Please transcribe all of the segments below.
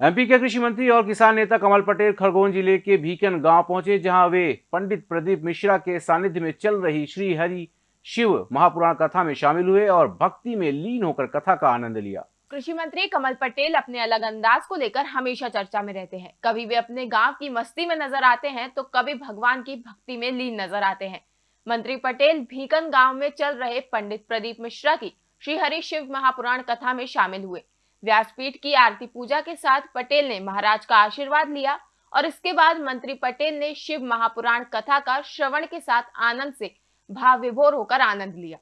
MP के कृषि मंत्री और किसान नेता कमल पटेल खरगोन ज़िले के भीकन गाँव पहुँचे, जहाँ वे पंडित प्रदीप मिश्रा के सानिध्य में चल रही श्री हरि शिव महापुराण कथा में शामिल हुए और भक्ति में लीन होकर कथा का आनंद लिया। कृषि मंत्री कमल पटेल अपने अलग अंदाज को लेकर हमेशा चर्चा में रहते हैं। कभी वे अपने गाँव की मस्ती में नज़र आते हैं तो कभी भगवान की भक्ति में लीन नज़र आते हैं। मंत्री पटेल भीकन गाँव में चल रहे पंडित प्रदीप मिश्रा की श्री हरि शिव महापुराण कथा में शामिल हुए। व्यासपीठ की आरती पूजा के साथ पटेल ने महाराज का आशीर्वाद लिया और इसके बाद मंत्री पटेल ने शिव महापुराण कथा का श्रवण के साथ आनंद से भाव विभोर होकर आनंद लिया।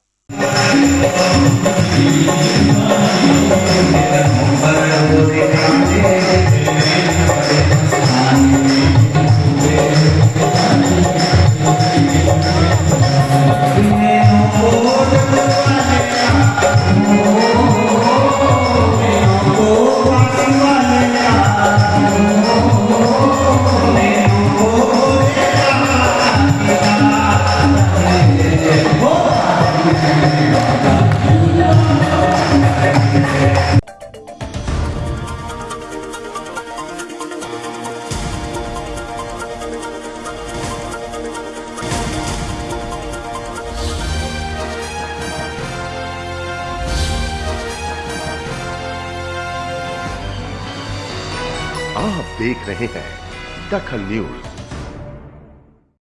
आप देख रहे हैं दखल न्यूज़।